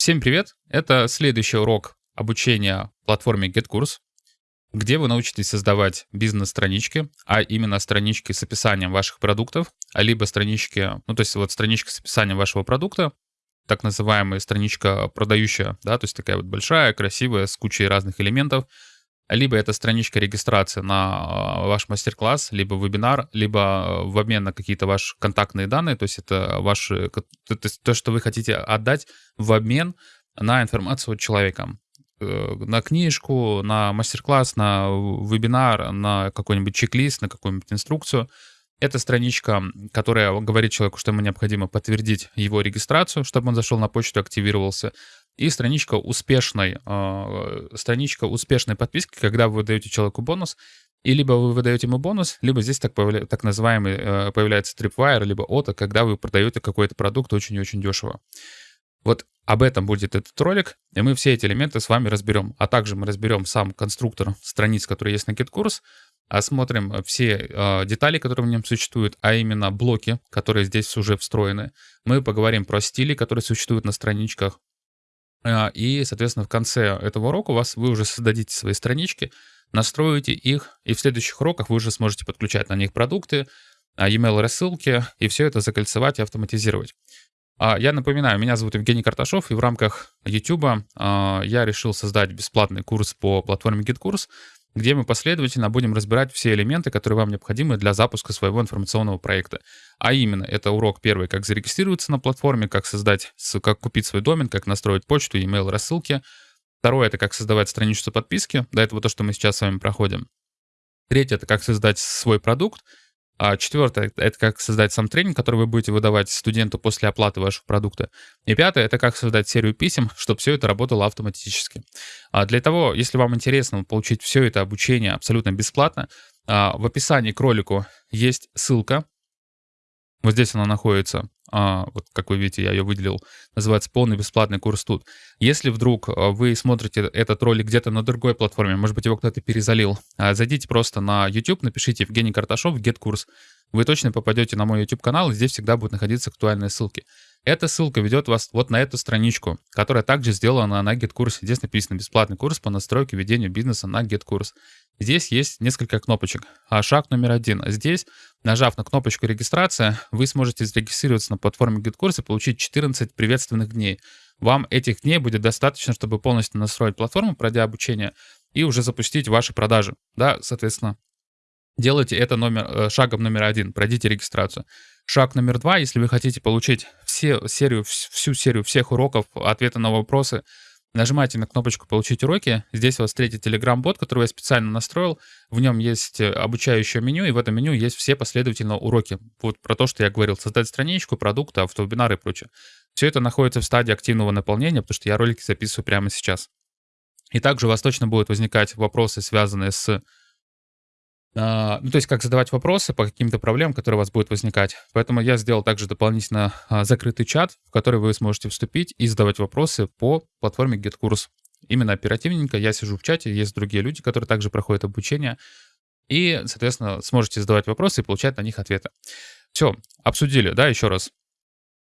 Всем привет! Это следующий урок обучения платформе GetCourse, где вы научитесь создавать бизнес-странички, а именно странички с описанием ваших продуктов, а либо странички, ну то есть вот страничка с описанием вашего продукта, так называемая страничка продающая, да, то есть такая вот большая, красивая, с кучей разных элементов, либо это страничка регистрации на а, ваш мастер-класс, либо вебинар, либо а, в обмен на какие-то ваши контактные данные, то есть это ваши, то, что вы хотите отдать в обмен на информацию человека. Э, на книжку, на мастер-класс, на вебинар, на какой-нибудь чек-лист, на какую-нибудь инструкцию. Это страничка, которая говорит человеку, что ему необходимо подтвердить его регистрацию, чтобы он зашел на почту, активировался и страничка успешной, э, страничка успешной подписки, когда вы даете человеку бонус, и либо вы выдаете ему бонус, либо здесь так, появля... так называемый э, появляется Tripwire, либо ОТО, когда вы продаете какой-то продукт очень и очень дешево. Вот об этом будет этот ролик, и мы все эти элементы с вами разберем. А также мы разберем сам конструктор страниц, который есть на GitKurs, осмотрим все э, детали, которые в нем существуют, а именно блоки, которые здесь уже встроены. Мы поговорим про стили, которые существуют на страничках, а, и, соответственно, в конце этого урока у вас вы уже создадите свои странички, настроите их, и в следующих уроках вы уже сможете подключать на них продукты, а, e-mail рассылки, и все это закольцевать и автоматизировать. А, я напоминаю, меня зовут Евгений Карташов, и в рамках YouTube я решил создать бесплатный курс по платформе GitKurs, где мы последовательно будем разбирать все элементы, которые вам необходимы для запуска своего информационного проекта. А именно, это урок первый, как зарегистрироваться на платформе, как создать, как купить свой домен, как настроить почту, email рассылки. Второе — это как создавать страничку подписки. До этого то, что мы сейчас с вами проходим. Третье — это как создать свой продукт. А четвертое — это как создать сам тренинг, который вы будете выдавать студенту после оплаты вашего продукта. И пятое — это как создать серию писем, чтобы все это работало автоматически. А для того, если вам интересно получить все это обучение абсолютно бесплатно, а, в описании к ролику есть ссылка. Вот здесь она находится вот как вы видите, я ее выделил, называется «Полный бесплатный курс тут». Если вдруг а, вы смотрите этот ролик где-то на другой платформе, может быть, его кто-то перезалил, а, зайдите просто на YouTube, напишите «Евгений Карташов, GetCourse», вы точно попадете на мой YouTube-канал, и здесь всегда будут находиться актуальные ссылки. Эта ссылка ведет вас вот на эту страничку, которая также сделана на GetCourse. Здесь написано «Бесплатный курс по настройке ведения бизнеса на GetCourse». Здесь есть несколько кнопочек. А шаг номер один. Здесь, нажав на кнопочку «Регистрация», вы сможете зарегистрироваться на платформе GitKurs и получить 14 приветственных дней. Вам этих дней будет достаточно, чтобы полностью настроить платформу, пройдя обучение, и уже запустить ваши продажи. Да, соответственно, делайте это номер, э, шагом номер один, пройдите регистрацию. Шаг номер два, если вы хотите получить все серию, всю серию всех уроков, ответы на вопросы, Нажимаете на кнопочку «Получить уроки». Здесь у вас третий Telegram-бот, который я специально настроил. В нем есть э, обучающее меню, и в этом меню есть все последовательно уроки. Вот про то, что я говорил. Создать страничку, продукты, автовебинары и прочее. Все это находится в стадии активного наполнения, потому что я ролики записываю прямо сейчас. И также у вас точно будут возникать вопросы, связанные с ну, то есть как задавать вопросы по каким-то проблемам, которые у вас будут возникать. Поэтому я сделал также дополнительно а, закрытый чат, в который вы сможете вступить и задавать вопросы по платформе GetCourse. Именно оперативненько я сижу в чате, есть другие люди, которые также проходят обучение, и, соответственно, сможете задавать вопросы и получать на них ответы. Все, обсудили, да, еще раз.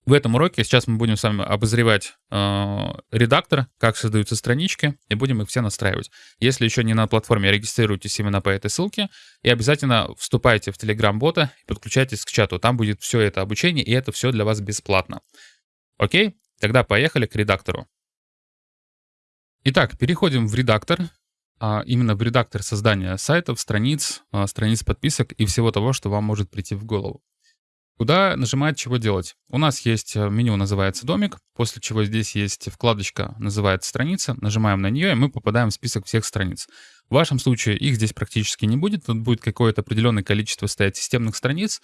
В этом уроке сейчас мы будем с вами обозревать э, редактор, как создаются странички, и будем их все настраивать. Если еще не на платформе, регистрируйтесь именно по этой ссылке, и обязательно вступайте в Telegram-бота и подключайтесь к чату. Там будет все это обучение, и это все для вас бесплатно. Окей? Тогда поехали к редактору. Итак, переходим в редактор, а именно в редактор создания сайтов, страниц, а, страниц подписок и всего того, что вам может прийти в голову. Куда нажимать, чего делать? У нас есть э, меню, называется «Домик», после чего здесь есть вкладочка, называется «Страница». Нажимаем на нее, и мы попадаем в список всех страниц. В вашем случае их здесь практически не будет, тут будет какое-то определенное количество стоять системных страниц,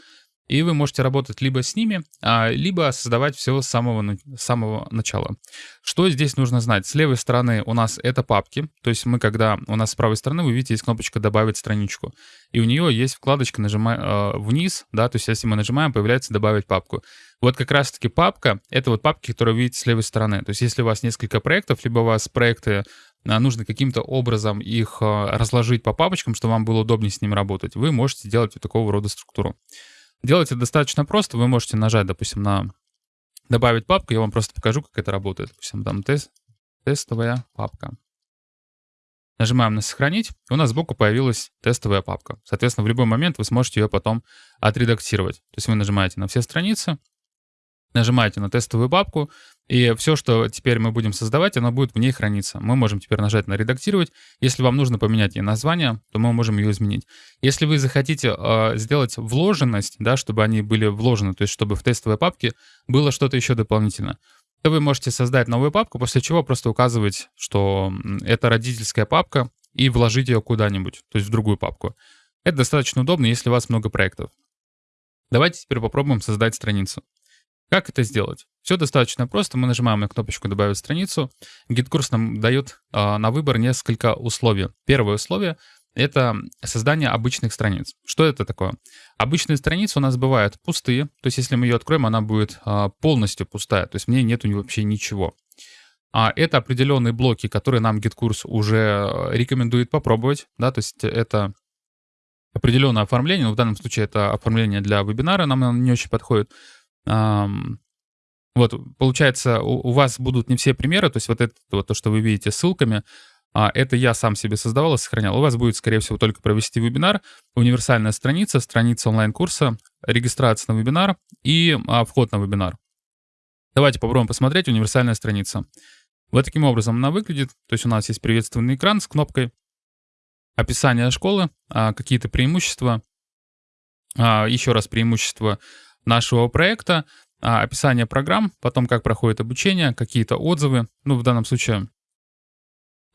и вы можете работать либо с ними, а, либо создавать все с самого, самого начала. Что здесь нужно знать? С левой стороны у нас это папки, то есть мы когда, у нас с правой стороны, вы видите, есть кнопочка «Добавить страничку», и у нее есть вкладочка нажимай, э, вниз, да, то есть если мы нажимаем, появляется «Добавить папку». Вот как раз-таки папка — это вот папки, которые вы видите с левой стороны. То есть если у вас несколько проектов, либо у вас проекты а, нужно каким-то образом их а, разложить по папочкам, чтобы вам было удобнее с ними работать, вы можете делать вот такого рода структуру. Делать это достаточно просто. Вы можете нажать, допустим, на добавить папку, я вам просто покажу, как это работает. Допустим, там тест, тестовая папка. Нажимаем на «Сохранить», и у нас сбоку появилась тестовая папка. Соответственно, в любой момент вы сможете ее потом отредактировать. То есть вы нажимаете на все страницы, нажимаете на тестовую папку, и все, что теперь мы будем создавать, оно будет в ней храниться. Мы можем теперь нажать на «Редактировать». Если вам нужно поменять ей название, то мы можем ее изменить. Если вы захотите э, сделать вложенность, да, чтобы они были вложены, то есть чтобы в тестовой папке было что-то еще дополнительно, то вы можете создать новую папку, после чего просто указывать, что это родительская папка, и вложить ее куда-нибудь, то есть в другую папку. Это достаточно удобно, если у вас много проектов. Давайте теперь попробуем создать страницу. Как это сделать? Все достаточно просто. Мы нажимаем на кнопочку «Добавить страницу». GitKurs нам дает э, на выбор несколько условий. Первое условие — это создание обычных страниц. Что это такое? Обычные страницы у нас бывают пустые. То есть если мы ее откроем, она будет э, полностью пустая. То есть в ней нету вообще ничего. А это определенные блоки, которые нам GitKurs уже рекомендует попробовать. Да? То есть это определенное оформление. Но в данном случае это оформление для вебинара нам не очень подходит. Вот, получается, у, у вас будут не все примеры, то есть вот это, вот то, что вы видите ссылками, а, это я сам себе создавал и сохранял. У вас будет, скорее всего, только провести вебинар, универсальная страница, страница онлайн-курса, регистрация на вебинар и а, вход на вебинар. Давайте попробуем посмотреть универсальная страница. Вот таким образом она выглядит. То есть у нас есть приветственный экран с кнопкой, описание школы, а, какие-то преимущества, а, еще раз преимущества нашего проекта, а, описание программ, потом как проходит обучение, какие-то отзывы. Ну, в данном случае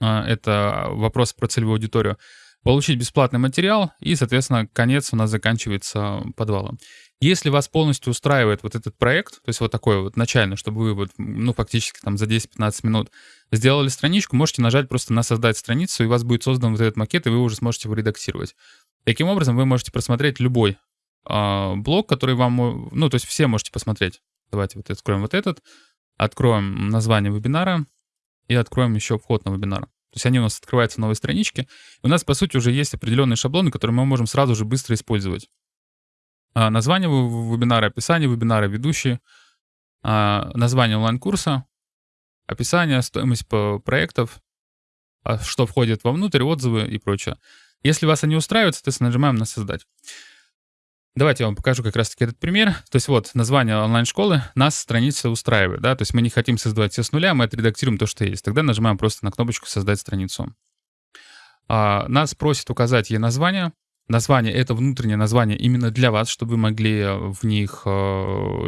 а, это вопрос про целевую аудиторию. Получить бесплатный материал и, соответственно, конец у нас заканчивается подвалом. Если вас полностью устраивает вот этот проект, то есть вот такой вот начальный, чтобы вы вот, ну, фактически там за 10-15 минут сделали страничку, можете нажать просто на создать страницу, и у вас будет создан вот этот макет, и вы уже сможете его редактировать. Таким образом, вы можете просмотреть любой блок, который вам, ну, то есть все можете посмотреть. Давайте вот откроем вот этот, откроем название вебинара и откроем еще вход на вебинар. То есть они у нас открываются в новой страничке. И у нас, по сути, уже есть определенные шаблоны, которые мы можем сразу же быстро использовать. А, название вебинара, описание вебинара, ведущие, а, название онлайн-курса, описание, стоимость проектов, а, что входит вовнутрь, отзывы и прочее. Если вас они устраивают, соответственно, нажимаем на «Создать». Давайте я вам покажу как раз-таки этот пример. То есть вот название онлайн-школы нас страница устраивает, да, то есть мы не хотим создавать все с нуля, мы отредактируем то, что есть. Тогда нажимаем просто на кнопочку «Создать страницу». А, нас просит указать ей название. Название — это внутреннее название именно для вас, чтобы вы могли в них э,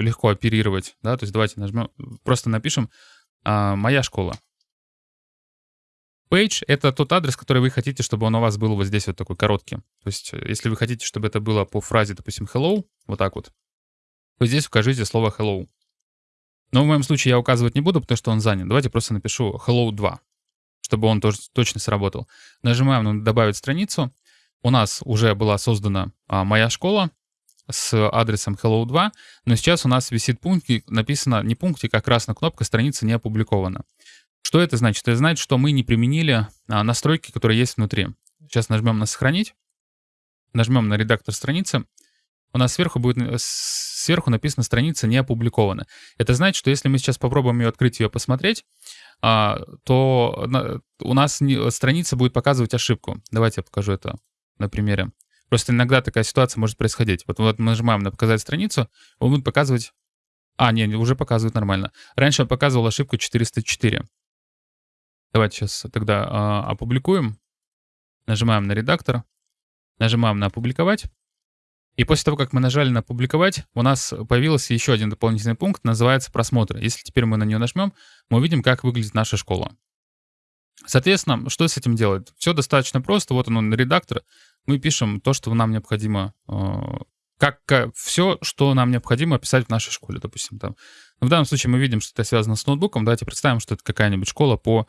легко оперировать, да, то есть давайте нажмем, просто напишем э, «Моя школа». Page — это тот адрес, который вы хотите, чтобы он у вас был вот здесь вот такой короткий. То есть э, если вы хотите, чтобы это было по фразе, допустим, hello, вот так вот, то здесь укажите слово hello. Но в моем случае я указывать не буду, потому что он занят. Давайте просто напишу hello 2, чтобы он тоже точно сработал. Нажимаем на «Добавить страницу». У нас уже была создана а, моя школа с адресом hello 2, но сейчас у нас висит пунктик, написано не пунктик, а красная кнопка «Страница не опубликована». Что это значит? Это значит, что мы не применили а, настройки, которые есть внутри. Сейчас нажмем на «Сохранить», нажмем на «Редактор страницы». У нас сверху будет э, сверху написано «Страница не опубликована». Это значит, что если мы сейчас попробуем ее открыть, ее посмотреть, а, то у нас страница будет показывать ошибку. Давайте я покажу это на примере. Просто иногда такая ситуация может происходить. Вот, вот мы нажимаем на «Показать страницу», он будет показывать... А, не, уже показывает нормально. Раньше он показывал ошибку 404. Давайте сейчас тогда э, опубликуем. Нажимаем на редактор. Нажимаем на «Опубликовать». И после того, как мы нажали на «Публиковать», у нас появился еще один дополнительный пункт, называется «Просмотр». Если теперь мы на нее нажмем, мы увидим, как выглядит наша школа. Соответственно, что с этим делать? Все достаточно просто. Вот он, редактор. Мы пишем то, что нам необходимо, э, как, как все, что нам необходимо описать в нашей школе, допустим. Там. в данном случае мы видим, что это связано с ноутбуком. Давайте представим, что это какая-нибудь школа по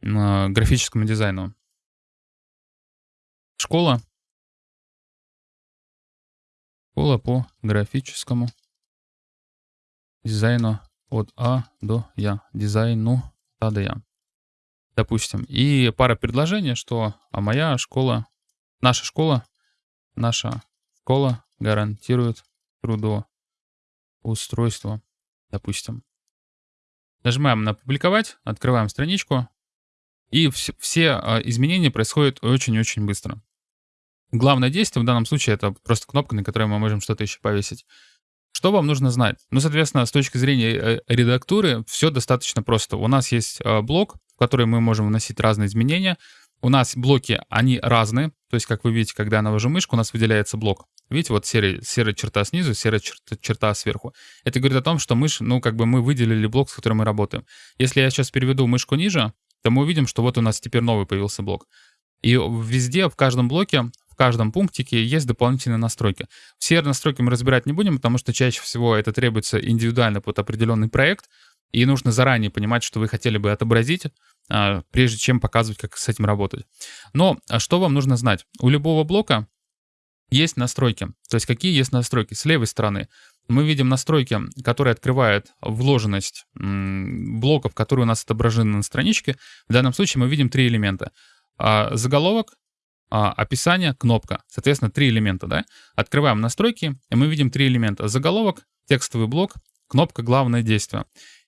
графическому дизайну. Школа. Школа по графическому дизайну от А до Я. Дизайну А до Я. Допустим. И пара предложений, что а моя школа, наша школа, наша школа гарантирует трудоустройство допустим. Нажимаем на «Публиковать», открываем страничку, и все, все а, изменения происходят очень-очень быстро. Главное действие в данном случае это просто кнопка, на которой мы можем что-то еще повесить. Что вам нужно знать? Ну, соответственно, с точки зрения э, редактуры все достаточно просто. У нас есть а, блок, в который мы можем вносить разные изменения. У нас блоки, они разные. То есть, как вы видите, когда я навожу мышку, у нас выделяется блок. Видите, вот серый, серая черта снизу, серая черта, черта сверху. Это говорит о том, что мышь, ну, как бы мы выделили блок, с которым мы работаем. Если я сейчас переведу мышку ниже, то мы увидим, что вот у нас теперь новый появился блок. И везде, в каждом блоке, в каждом пунктике есть дополнительные настройки. Все настройки мы разбирать не будем, потому что чаще всего это требуется индивидуально под определенный проект, и нужно заранее понимать, что вы хотели бы отобразить, а, прежде чем показывать, как с этим работать. Но а что вам нужно знать? У любого блока есть настройки. То есть какие есть настройки? С левой стороны мы видим настройки, которые открывают вложенность блоков, которые у нас отображены на страничке. В данном случае мы видим три элемента. А, заголовок, а, описание, кнопка. Соответственно, три элемента. Да? Открываем настройки, и мы видим три элемента. Заголовок, текстовый блок, кнопка «Главное действие».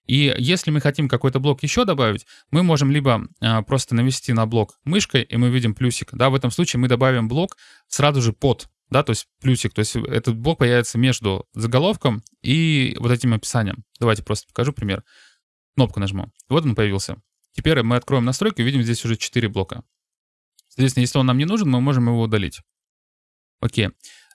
И если мы хотим какой-то блок еще добавить, мы можем либо а, просто навести на блок мышкой, и мы видим плюсик. Да, в этом случае мы добавим блок сразу же под, да, то есть плюсик. То есть этот блок появится между заголовком и вот этим описанием. Давайте просто покажу пример. Кнопку нажму. Вот он появился. Теперь мы откроем настройки, видим здесь уже 4 блока. Соответственно, если он нам не нужен, мы можем его удалить. Окей.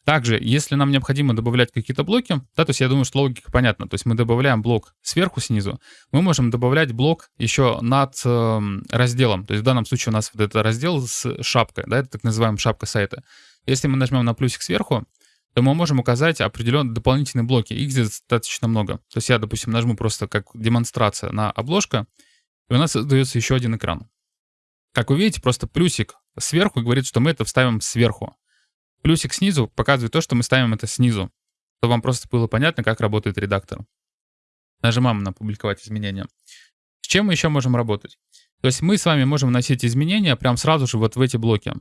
Также, если нам необходимо добавлять какие-то блоки, да, то есть я думаю, что логика понятна. То есть мы добавляем блок сверху, снизу. Мы можем добавлять блок еще над э, разделом. То есть в данном случае у нас вот этот раздел с шапкой, да, это так называемая шапка сайта. Если мы нажмем на плюсик сверху, то мы можем указать определенные дополнительные блоки. Их здесь достаточно много. То есть я, допустим, нажму просто как демонстрация на обложка, и у нас создается еще один экран. Как вы видите, просто плюсик сверху говорит, что мы это вставим сверху. Плюсик снизу показывает то, что мы ставим это снизу, чтобы вам просто было понятно, как работает редактор. Нажимаем на «Публиковать изменения». С чем мы еще можем работать? То есть мы с вами можем вносить изменения прямо сразу же вот в эти блоки.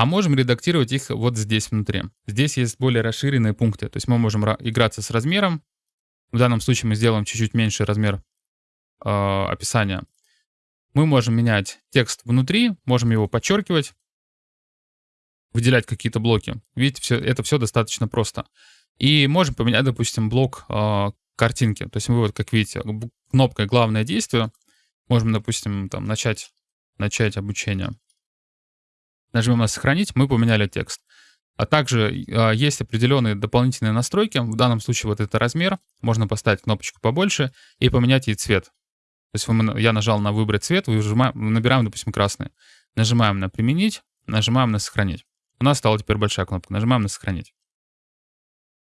А можем редактировать их вот здесь внутри. Здесь есть более расширенные пункты. То есть мы можем играться с размером. В данном случае мы сделаем чуть-чуть меньше размер э, описания. Мы можем менять текст внутри, можем его подчеркивать выделять какие-то блоки. Видите, все, это все достаточно просто. И можем поменять, допустим, блок э, картинки. То есть мы вот, как видите, кнопкой «Главное действие» можем, допустим, там, начать, начать обучение. Нажмем на «Сохранить», мы поменяли текст. А также э, есть определенные дополнительные настройки. В данном случае вот это размер. Можно поставить кнопочку побольше и поменять ей цвет. То есть я нажал на «Выбрать цвет», выжимаем, набираем, допустим, красный. Нажимаем на «Применить», нажимаем на «Сохранить». У нас стала теперь большая кнопка. Нажимаем на «Сохранить».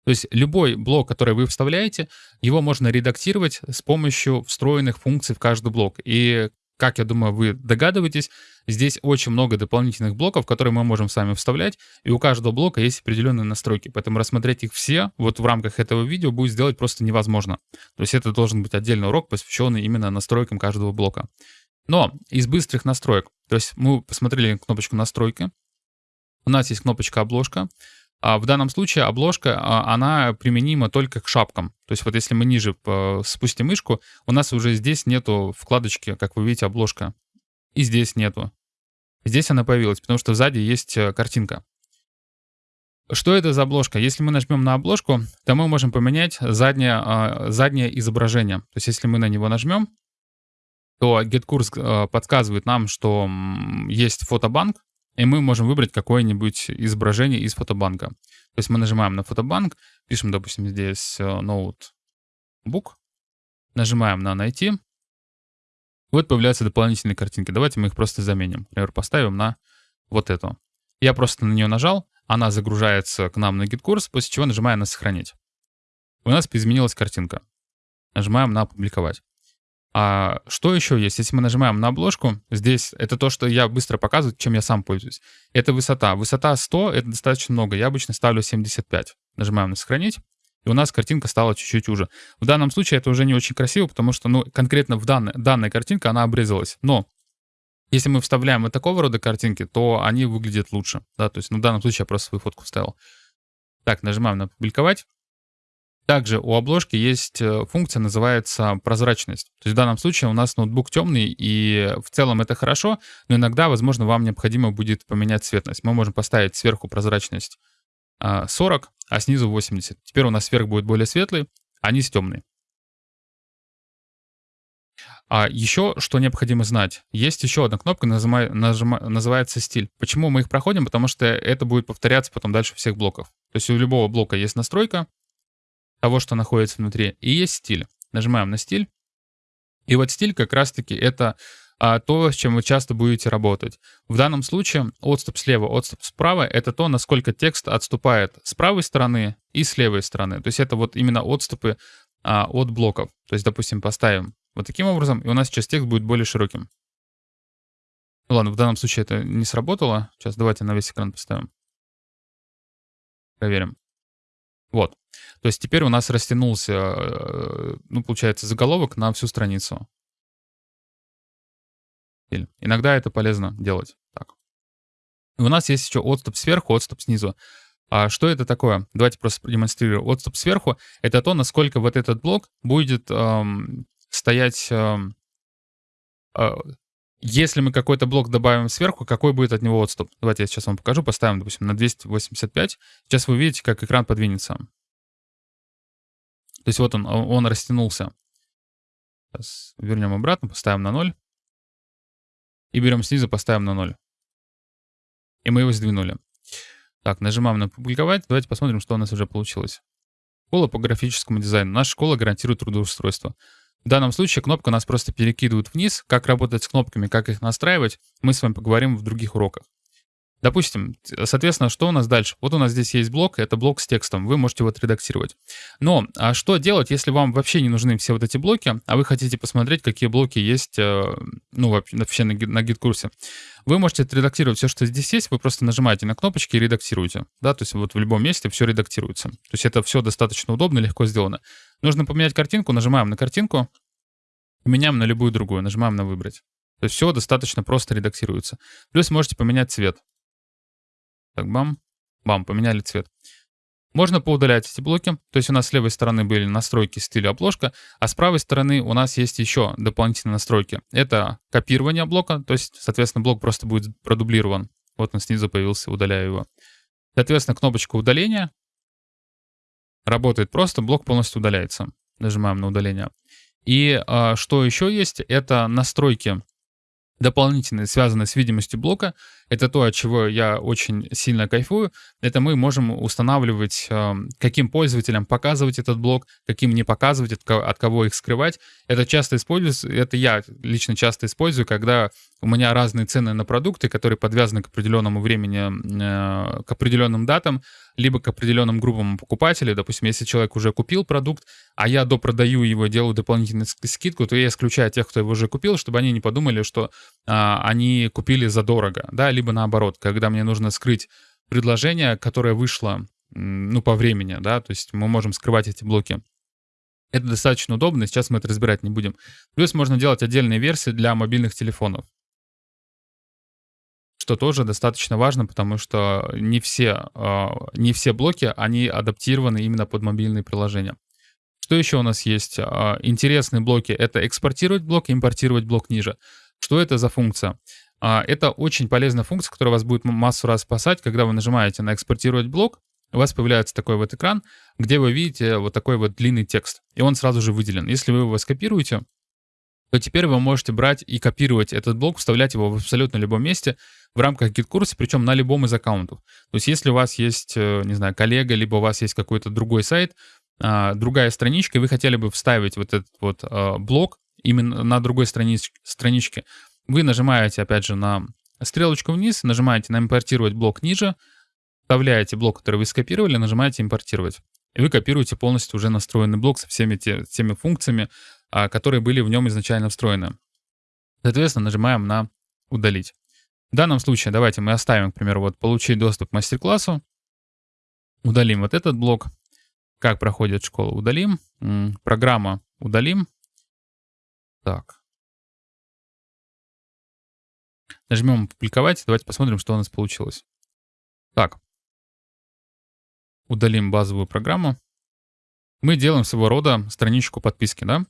То есть любой блок, который вы вставляете, его можно редактировать с помощью встроенных функций в каждый блок. И, как я думаю, вы догадываетесь, здесь очень много дополнительных блоков, которые мы можем сами вставлять, и у каждого блока есть определенные настройки. Поэтому рассмотреть их все вот в рамках этого видео будет сделать просто невозможно. То есть это должен быть отдельный урок, посвященный именно настройкам каждого блока. Но из быстрых настроек, то есть мы посмотрели кнопочку «Настройки», у нас есть кнопочка «Обложка». А в данном случае обложка, а, она применима только к шапкам. То есть вот если мы ниже спустим мышку, у нас уже здесь нету вкладочки, как вы видите, обложка. И здесь нету. Здесь она появилась, потому что сзади есть э, картинка. Что это за обложка? Если мы нажмем на обложку, то мы можем поменять заднее, а, заднее изображение. То есть если мы на него нажмем, то GetCourse э, подсказывает нам, что есть фотобанк, и мы можем выбрать какое-нибудь изображение из фотобанка. То есть мы нажимаем на фотобанк, пишем, допустим, здесь э, ноутбук, нажимаем на «Найти», вот появляются дополнительные картинки. Давайте мы их просто заменим. Например, поставим на вот эту. Я просто на нее нажал, она загружается к нам на GitKurs, после чего нажимаем на «Сохранить». У нас изменилась картинка. Нажимаем на «Опубликовать». А что еще есть? Если мы нажимаем на обложку, здесь это то, что я быстро показываю, чем я сам пользуюсь. Это высота. Высота 100 — это достаточно много. Я обычно ставлю 75. Нажимаем на «Сохранить». И у нас картинка стала чуть-чуть уже. В данном случае это уже не очень красиво, потому что, ну, конкретно в данной, данная картинка, она обрезалась. Но если мы вставляем вот такого рода картинки, то они выглядят лучше. Да? То есть ну, в данном случае я просто свою фотку вставил. Так, нажимаем на «Публиковать». Также у обложки есть э, функция, называется прозрачность. То есть в данном случае у нас ноутбук темный, и в целом это хорошо, но иногда, возможно, вам необходимо будет поменять цветность. Мы можем поставить сверху прозрачность 40, а, а снизу 80. Теперь у нас сверх будет более светлый, а низ темный. А еще, что необходимо знать, есть еще одна кнопка, нажимай, нажима, называется стиль. Почему мы их проходим? Потому что это будет повторяться потом дальше всех блоков. То есть у любого блока есть настройка того, что находится внутри, и есть стиль. Нажимаем на стиль. И вот стиль как раз-таки это а, то, с чем вы часто будете работать. В данном случае отступ слева, отступ справа — это то, насколько текст отступает с правой стороны и с левой стороны. То есть это вот именно отступы а, от блоков. То есть, допустим, поставим вот таким образом, и у нас сейчас текст будет более широким. Ну ладно, в данном случае это не сработало. Сейчас давайте на весь экран поставим. Проверим. Вот. То есть теперь у нас растянулся, э, ну, получается, заголовок на всю страницу. Иногда это полезно делать. Так. И у нас есть еще отступ сверху, отступ снизу. А что это такое? Давайте просто продемонстрирую. Отступ сверху — это то, насколько вот этот блок будет эм, стоять... Э, э, если мы какой-то блок добавим сверху, какой будет от него отступ? Давайте я сейчас вам покажу. Поставим, допустим, на 285. Сейчас вы увидите, как экран подвинется. То есть вот он, он растянулся. Сейчас вернем обратно, поставим на 0. И берем снизу, поставим на 0. И мы его сдвинули. Так, нажимаем на «Публиковать». Давайте посмотрим, что у нас уже получилось. Школа по графическому дизайну. Наша школа гарантирует трудоустройство. В данном случае кнопка нас просто перекидывает вниз. Как работать с кнопками, как их настраивать, мы с вами поговорим в других уроках. Допустим, соответственно, что у нас дальше? Вот у нас здесь есть блок, это блок с текстом, вы можете его отредактировать. Но а что делать, если вам вообще не нужны все вот эти блоки, а вы хотите посмотреть, какие блоки есть, э, ну, вообще на, гид-курсе? Вы можете отредактировать все, что здесь есть, вы просто нажимаете на кнопочки и редактируете. Да, то есть вот в любом месте все редактируется. То есть это все достаточно удобно, легко сделано. Нужно поменять картинку, нажимаем на картинку, меняем на любую другую, нажимаем на «Выбрать». То есть все достаточно просто редактируется. Плюс можете поменять цвет. Так, бам, бам, поменяли цвет. Можно поудалять эти блоки. То есть у нас с левой стороны были настройки стиля обложка, а с правой стороны у нас есть еще дополнительные настройки. Это копирование блока, то есть, соответственно, блок просто будет продублирован. Вот он снизу появился, удаляю его. Соответственно, кнопочка удаления работает просто, блок полностью удаляется. Нажимаем на удаление. И а, что еще есть, это настройки дополнительные, связанные с видимостью блока, это то, от чего я очень сильно кайфую. Это мы можем устанавливать, эм, каким пользователям показывать этот блок, каким не показывать, от кого их скрывать. Это часто используется, это я лично часто использую, когда у меня разные цены на продукты, которые подвязаны к определенному времени, э, к определенным датам, либо к определенным группам покупателей. Допустим, если человек уже купил продукт, а я допродаю его, делаю дополнительную скидку, то я исключаю тех, кто его уже купил, чтобы они не подумали, что а, они купили задорого, да, либо наоборот, когда мне нужно скрыть предложение, которое вышло, ну, по времени, да, то есть мы можем скрывать эти блоки. Это достаточно удобно, сейчас мы это разбирать не будем. Плюс можно делать отдельные версии для мобильных телефонов что тоже достаточно важно, потому что не все, а, не все блоки, они адаптированы именно под мобильные приложения. Что еще у нас есть? А, интересные блоки — это экспортировать блок, импортировать блок ниже. Что это за функция? А, это очень полезная функция, которая вас будет массу раз спасать, когда вы нажимаете на «Экспортировать блок», у вас появляется такой вот экран, где вы видите вот такой вот длинный текст, и он сразу же выделен. Если вы его скопируете, то теперь вы можете брать и копировать этот блок, вставлять его в абсолютно любом месте в рамках GetCourse а, причем на любом из аккаунтов. То есть если у вас есть, э, не знаю, коллега, либо у вас есть какой-то другой сайт, а, другая страничка, и вы хотели бы вставить вот этот вот а, блок именно на другой странич, страничке, вы нажимаете, опять же, на стрелочку вниз, нажимаете на «Импортировать блок ниже», вставляете блок, который вы скопировали, нажимаете «Импортировать». И вы копируете полностью уже настроенный блок со всеми те, теми функциями, а, которые были в нем изначально встроены. Соответственно, нажимаем на «Удалить». В данном случае давайте мы оставим, к примеру, вот «Получить доступ к мастер-классу». Удалим вот этот блок. Как проходит школа, удалим. Программа удалим. Так. Нажмем «Публиковать». Давайте посмотрим, что у нас получилось. Так. Удалим базовую программу. мы делаем своего рода страничку подписки, да?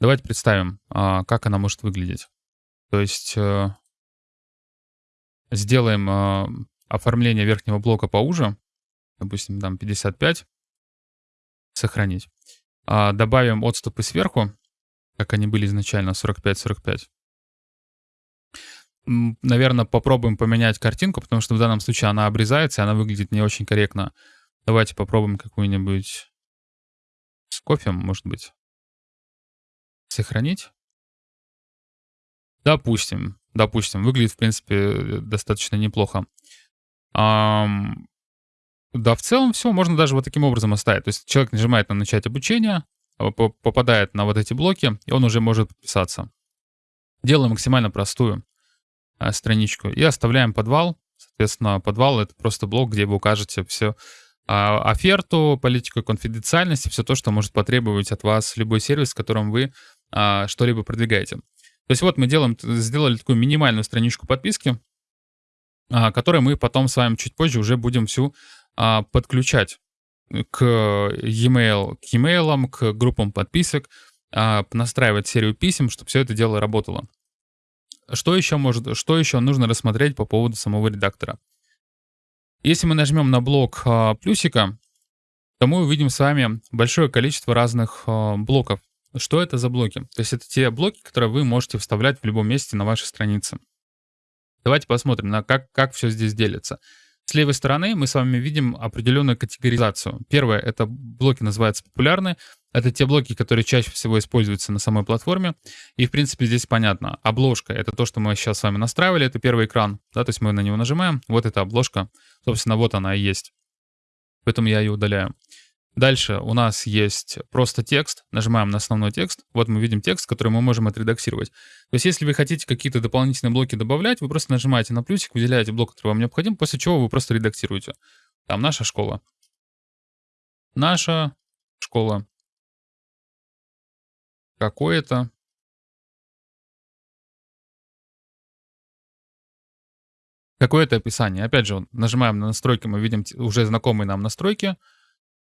Давайте представим, а, как она может выглядеть. То есть э, сделаем а, оформление верхнего блока поуже, допустим, там 55, сохранить. А, добавим отступы сверху, как они были изначально, 45-45. Наверное, попробуем поменять картинку, потому что в данном случае она обрезается, и она выглядит не очень корректно. Давайте попробуем какую-нибудь с кофе, может быть. Сохранить. Допустим, допустим, выглядит, в принципе, достаточно неплохо. Ам, да, в целом все, можно даже вот таким образом оставить. То есть человек нажимает на начать обучение, а, попадает на вот эти блоки, и он уже может подписаться. Делаем максимально простую страничку и оставляем подвал. Соответственно, подвал — это просто блок, где вы укажете все а, оферту, политику конфиденциальности, все то, что может потребовать от вас любой сервис, с которым вы а, что-либо продвигаете. То есть вот мы делаем, сделали такую минимальную страничку подписки, а, которую мы потом с вами чуть позже уже будем всю а, подключать к e-mail, к e-mail, к группам подписок, а, настраивать серию писем, чтобы все это дело работало. Что еще, может, что еще нужно рассмотреть по поводу самого редактора? Если мы нажмем на блок а, плюсика, то мы увидим с вами большое количество разных а, блоков. Что это за блоки? То есть это те блоки, которые вы можете вставлять в любом месте на вашей странице. Давайте посмотрим, на как, как все здесь делится. С левой стороны мы с вами видим определенную категоризацию. Первое — это блоки называются популярные. Это те блоки, которые чаще всего используются на самой платформе. И, в принципе, здесь понятно. Обложка — это то, что мы сейчас с вами настраивали. Это первый экран. Да, то есть мы на него нажимаем. Вот эта обложка. Собственно, вот она и есть. Поэтому я ее удаляю. Дальше у нас есть просто текст. Нажимаем на основной текст. Вот мы видим текст, который мы можем отредактировать. То есть если вы хотите какие-то дополнительные блоки добавлять, вы просто нажимаете на плюсик, выделяете блок, который вам необходим, после чего вы просто редактируете. Там наша школа. Наша школа. Какое-то. Какое-то описание. Опять же, нажимаем на настройки, мы видим уже знакомые нам настройки.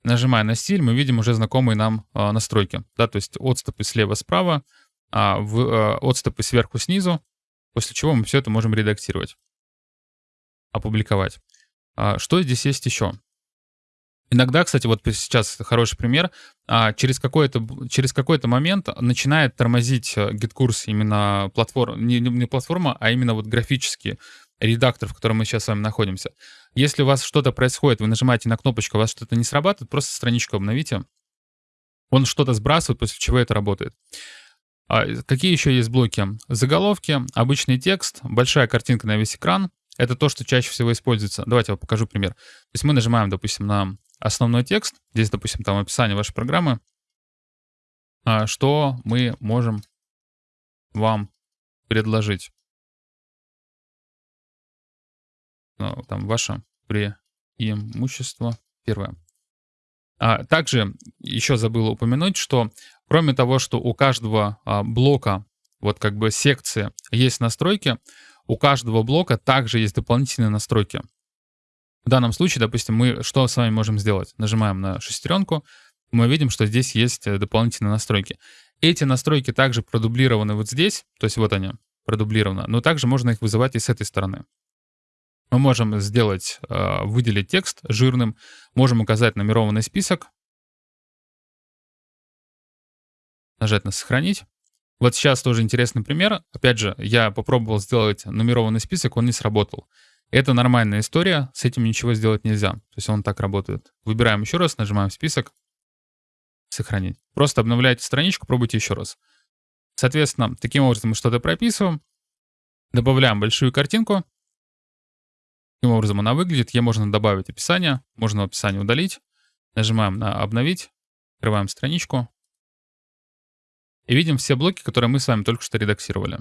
Нажимая на стиль, мы видим уже знакомые нам а, настройки. Да, то есть отступы слева-справа, а, в, а, отступы сверху-снизу, после чего мы все это можем редактировать, опубликовать. А, что здесь есть еще? Иногда, кстати, вот сейчас хороший пример, а, через какой-то через какой-то момент начинает тормозить э, именно платформа, не, не платформа, а именно вот графические редактор, в котором мы сейчас с вами находимся. Если у вас что-то происходит, вы нажимаете на кнопочку, у вас что-то не срабатывает, просто страничку обновите. Он что-то сбрасывает, после чего это работает. А какие еще есть блоки? Заголовки, обычный текст, большая картинка на весь экран. Это то, что чаще всего используется. Давайте я вам покажу пример. То есть мы нажимаем, допустим, на основной текст. Здесь, допустим, там описание вашей программы. А что мы можем вам предложить? Там ваше преимущество первое. А также еще забыл упомянуть, что кроме того, что у каждого а, блока, вот как бы секции, есть настройки, у каждого блока также есть дополнительные настройки. В данном случае, допустим, мы что с вами можем сделать? Нажимаем на шестеренку, мы видим, что здесь есть э, дополнительные настройки. Эти настройки также продублированы вот здесь, то есть вот они, продублированы, но также можно их вызывать и с этой стороны. Мы можем сделать, а, выделить текст жирным, можем указать нумерованный список, нажать на «Сохранить». Вот сейчас тоже интересный пример. Опять же, я попробовал сделать нумерованный список, он не сработал. Это нормальная история, с этим ничего сделать нельзя. То есть он так работает. Выбираем еще раз, нажимаем «Список», «Сохранить». Просто обновляйте страничку, пробуйте еще раз. Соответственно, таким образом мы что-то прописываем, добавляем большую картинку, Таким образом она выглядит. Ей можно добавить описание, можно описание удалить. Нажимаем на «Обновить», открываем страничку. И видим все блоки, которые мы с вами только что редактировали.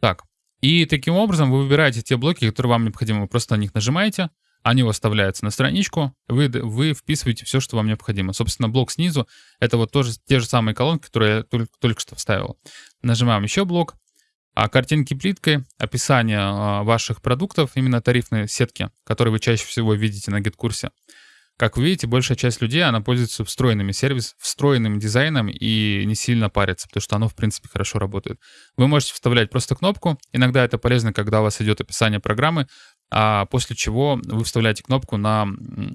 Так, и таким образом вы выбираете те блоки, которые вам необходимы. Вы просто на них нажимаете, они у вас вставляются на страничку, вы, вы вписываете все, что вам необходимо. Собственно, блок снизу — это вот тоже те же самые колонки, которые я только, только что вставил. Нажимаем еще блок, а картинки плиткой, описание а, ваших продуктов, именно тарифные сетки, которые вы чаще всего видите на гид-курсе. Как вы видите, большая часть людей, она пользуется встроенными сервисами, встроенным дизайном и не сильно парится, потому что оно, в принципе, хорошо работает. Вы можете вставлять просто кнопку. Иногда это полезно, когда у вас идет описание программы, а после чего вы вставляете кнопку на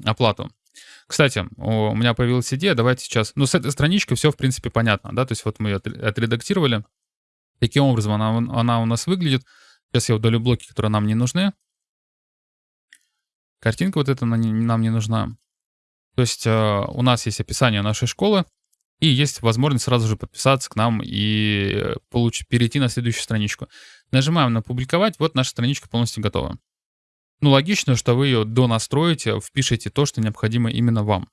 оплату. Кстати, у меня появилась идея, давайте сейчас... Ну, с этой страничкой все, в принципе, понятно, да, то есть вот мы ее отредактировали. Таким образом она, она у нас выглядит. Сейчас я удалю блоки, которые нам не нужны. Картинка вот эта нам не нужна. То есть э, у нас есть описание нашей школы, и есть возможность сразу же подписаться к нам и получить, перейти на следующую страничку. Нажимаем на «Публиковать», вот наша страничка полностью готова. Ну, логично, что вы ее донастроите, впишите то, что необходимо именно вам.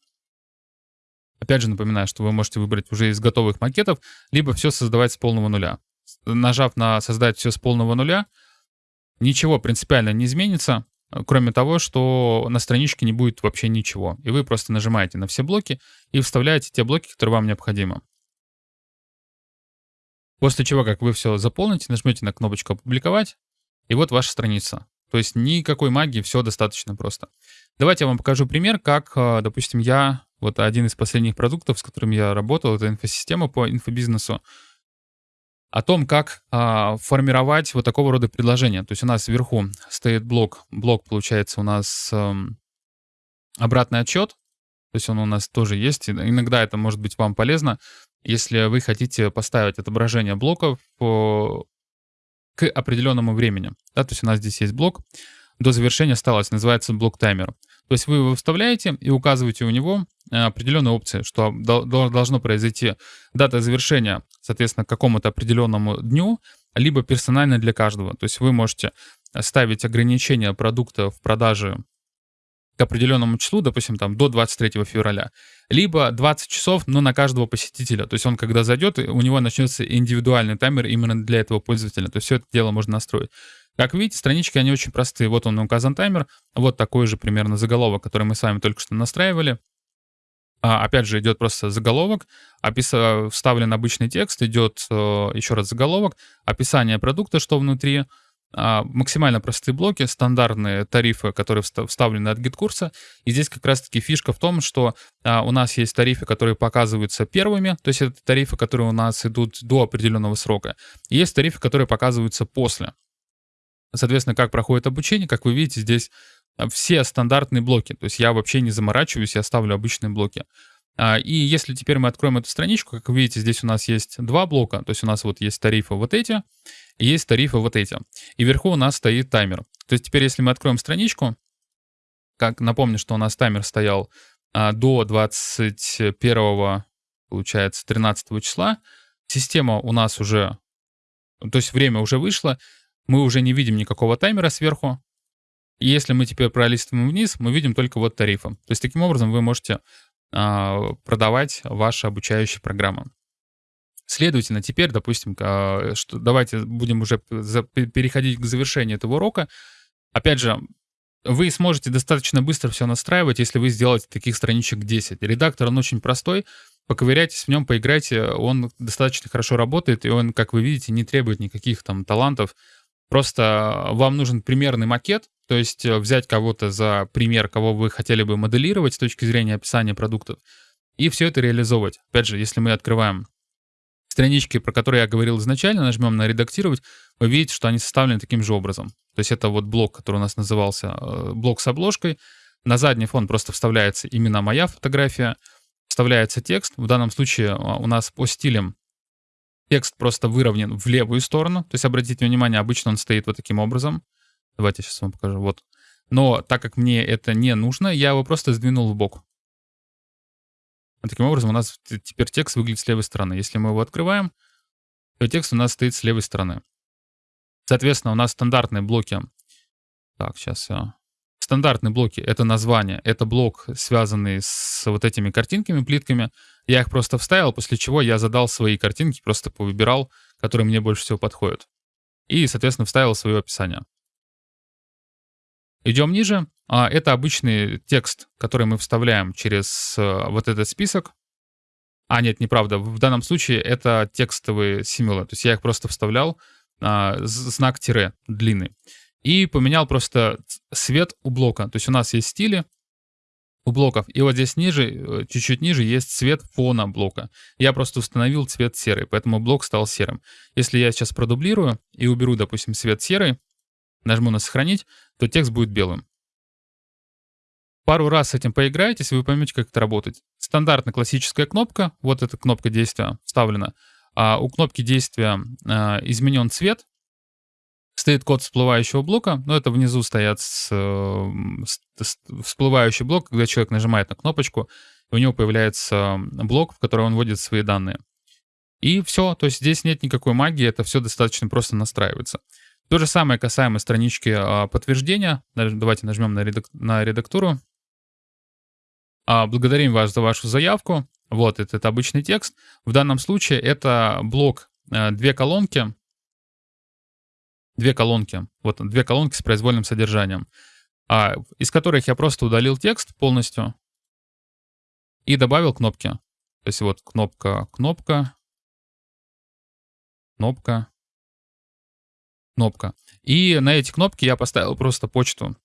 Опять же напоминаю, что вы можете выбрать уже из готовых макетов, либо все создавать с полного нуля. Нажав на «Создать все с полного нуля», ничего принципиально не изменится, кроме того, что на страничке не будет вообще ничего. И вы просто нажимаете на все блоки и вставляете те блоки, которые вам необходимы. После чего, как вы все заполните, нажмете на кнопочку «Опубликовать», и вот ваша страница. То есть никакой магии, все достаточно просто. Давайте я вам покажу пример, как, э, допустим, я, вот один из последних продуктов, с которым я работал, это инфосистема по инфобизнесу, о том, как а, формировать вот такого рода предложения. То есть у нас вверху стоит блок, блок получается у нас эм, обратный отчет, то есть он у нас тоже есть. Иногда это может быть вам полезно, если вы хотите поставить отображение блоков по, к определенному времени. Да, то есть у нас здесь есть блок, до завершения осталось, называется блок таймер. То есть вы его вставляете и указываете у него э, определенные опции, что должно произойти дата завершения, соответственно, к какому-то определенному дню, либо персонально для каждого. То есть вы можете ставить ограничение продукта в продаже к определенному числу, допустим, там до 23 февраля, либо 20 часов, но на каждого посетителя. То есть он, когда зайдет, у него начнется индивидуальный таймер именно для этого пользователя. То есть все это дело можно настроить. Как видите, странички, они очень простые. Вот он указан таймер, вот такой же примерно заголовок, который мы с вами только что настраивали. А, опять же, идет просто заголовок, опис... вставлен обычный текст, идет э, еще раз заголовок, описание продукта, что внутри, а, максимально простые блоки, стандартные тарифы, которые вставлены от GetCourse а. И здесь как раз-таки фишка в том, что а, у нас есть тарифы, которые показываются первыми, то есть это тарифы, которые у нас идут до определенного срока. И есть тарифы, которые показываются после. Соответственно, как проходит обучение, как вы видите, здесь все стандартные блоки. То есть я вообще не заморачиваюсь, я ставлю обычные блоки. А, и если теперь мы откроем эту страничку, как вы видите, здесь у нас есть два блока. То есть у нас вот есть тарифы вот эти, и есть тарифы вот эти. И вверху у нас стоит таймер. То есть теперь, если мы откроем страничку, как напомню, что у нас таймер стоял а, до 21, получается, 13 числа, система у нас уже, то есть время уже вышло, мы уже не видим никакого таймера сверху. И если мы теперь пролистываем вниз, мы видим только вот тарифы. То есть таким образом вы можете а, продавать ваши обучающие программы. Следовательно, теперь, допустим, а, что, давайте будем уже за, переходить к завершению этого урока. Опять же, вы сможете достаточно быстро все настраивать, если вы сделаете таких страничек 10. Редактор, он очень простой, поковыряйтесь в нем, поиграйте, он достаточно хорошо работает, и он, как вы видите, не требует никаких там талантов, Просто вам нужен примерный макет, то есть э, взять кого-то за пример, кого вы хотели бы моделировать с точки зрения описания продуктов, и все это реализовывать. Опять же, если мы открываем странички, про которые я говорил изначально, нажмем на «Редактировать», вы видите, что они составлены таким же образом. То есть это вот блок, который у нас назывался э, блок с обложкой. На задний фон просто вставляется именно моя фотография, вставляется текст. В данном случае э, у нас по стилям Текст просто выровнен в левую сторону. То есть, обратите внимание, обычно он стоит вот таким образом. Давайте сейчас вам покажу. Вот. Но так как мне это не нужно, я его просто сдвинул в бок. Таким образом у нас теперь текст выглядит с левой стороны. Если мы его открываем, то текст у нас стоит с левой стороны. Соответственно, у нас стандартные блоки. Так, сейчас я стандартные блоки — это название, это блок, связанный с вот этими картинками, плитками. Я их просто вставил, после чего я задал свои картинки, просто повыбирал, которые мне больше всего подходят. И, соответственно, вставил свое описание. Идем ниже. А, это обычный текст, который мы вставляем через э, вот этот список. А, нет, неправда. В данном случае это текстовые символы. То есть я их просто вставлял, а, знак тире длинный и поменял просто цвет у блока. То есть у нас есть стили, у блоков. И вот здесь ниже, э, чуть-чуть ниже, есть цвет фона блока. Я просто установил цвет серый, поэтому блок стал серым. Если я сейчас продублирую и уберу, допустим, цвет серый, нажму на «Сохранить», то текст будет белым. Пару раз с этим поиграетесь, и вы поймете, как это работает. Стандартная классическая кнопка, вот эта кнопка действия вставлена. А у кнопки действия а, изменен цвет, стоит код всплывающего блока, но это внизу стоят с, с, с, всплывающий блок, когда человек нажимает на кнопочку, у него появляется блок, в который он вводит свои данные. И все, то есть здесь нет никакой магии, это все достаточно просто настраивается. То же самое касаемо странички а, подтверждения. Давайте нажмем на, редак на редактуру. А, благодарим вас за вашу заявку. Вот этот обычный текст. В данном случае это блок, а, две колонки, две колонки, вот две колонки с произвольным содержанием, а, из которых я просто удалил текст полностью и добавил кнопки. То есть вот кнопка, кнопка, кнопка, кнопка. И на эти кнопки я поставил просто почту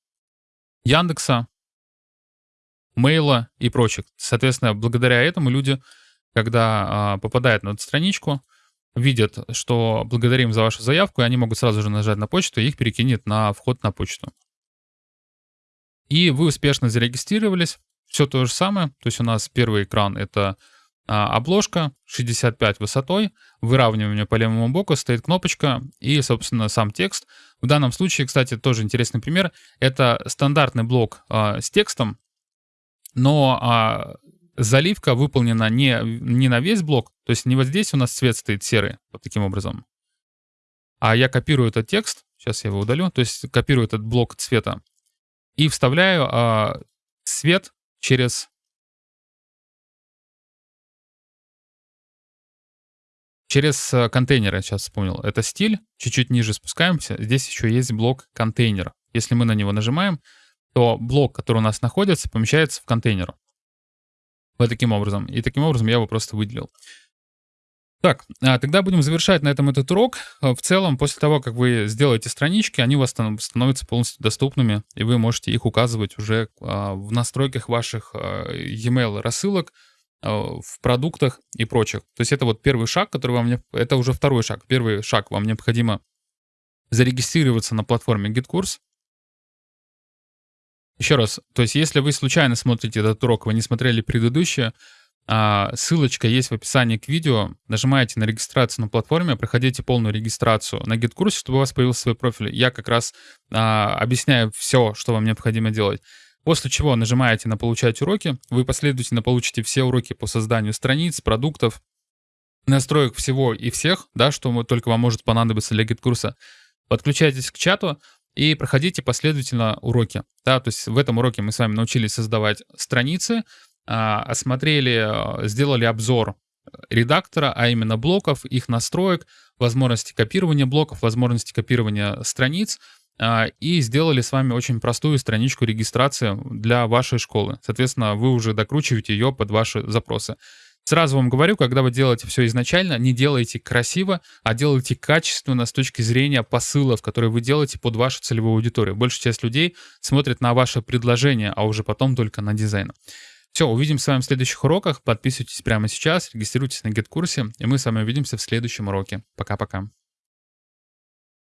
Яндекса, мейла и прочих. Соответственно, благодаря этому люди, когда а, попадают на эту страничку, видят, что благодарим за вашу заявку, и они могут сразу же нажать на почту, и их перекинет на вход на почту. И вы успешно зарегистрировались. Все то же самое. То есть у нас первый экран — это обложка 65 высотой, выравнивание по левому боку, стоит кнопочка и, собственно, сам текст. В данном случае, кстати, тоже интересный пример. Это стандартный блок а, с текстом, но а, заливка выполнена не, не на весь блок, то есть не вот здесь у нас цвет стоит серый, вот таким образом, а я копирую этот текст, сейчас я его удалю, то есть копирую этот блок цвета и вставляю а, цвет через через э, контейнеры, сейчас вспомнил. Это стиль, чуть-чуть ниже спускаемся, здесь еще есть блок контейнер. Если мы на него нажимаем, то блок, который у нас находится, помещается в контейнер. Вот таким образом. И таким образом я его просто выделил. Так, а тогда будем завершать на этом этот урок. А, в целом, после того, как вы сделаете странички, они у вас становятся полностью доступными, и вы можете их указывать уже а, в настройках ваших e-mail рассылок, в продуктах и прочих. То есть это вот первый шаг, который вам... Это уже второй шаг. Первый шаг. Вам необходимо зарегистрироваться на платформе GitKurs, еще раз, то есть если вы случайно смотрите этот урок, вы не смотрели предыдущее, а, ссылочка есть в описании к видео. Нажимаете на регистрацию на платформе, проходите полную регистрацию на GitKurse, чтобы у вас появился свой профиль. Я как раз а, объясняю все, что вам необходимо делать. После чего нажимаете на «Получать уроки». Вы последовательно получите все уроки по созданию страниц, продуктов, настроек всего и всех, да, что только вам может понадобиться для GitKurse. Подключайтесь к чату, и проходите последовательно уроки. Да, то есть в этом уроке мы с вами научились создавать страницы, а, осмотрели, а, сделали обзор редактора, а именно блоков, их настроек, возможности копирования блоков, возможности копирования страниц, и сделали с вами очень простую страничку регистрации для вашей школы. Соответственно, вы уже докручиваете ее под ваши запросы. Сразу вам говорю, когда вы делаете все изначально, не делайте красиво, а делайте качественно с точки зрения посылов, которые вы делаете под вашу целевую аудиторию. Большая часть людей смотрит на ваше предложение, а уже потом только на дизайн. Все, увидимся с вами в следующих уроках. Подписывайтесь прямо сейчас, регистрируйтесь на GetCurse, и мы с вами увидимся в следующем уроке. Пока-пока.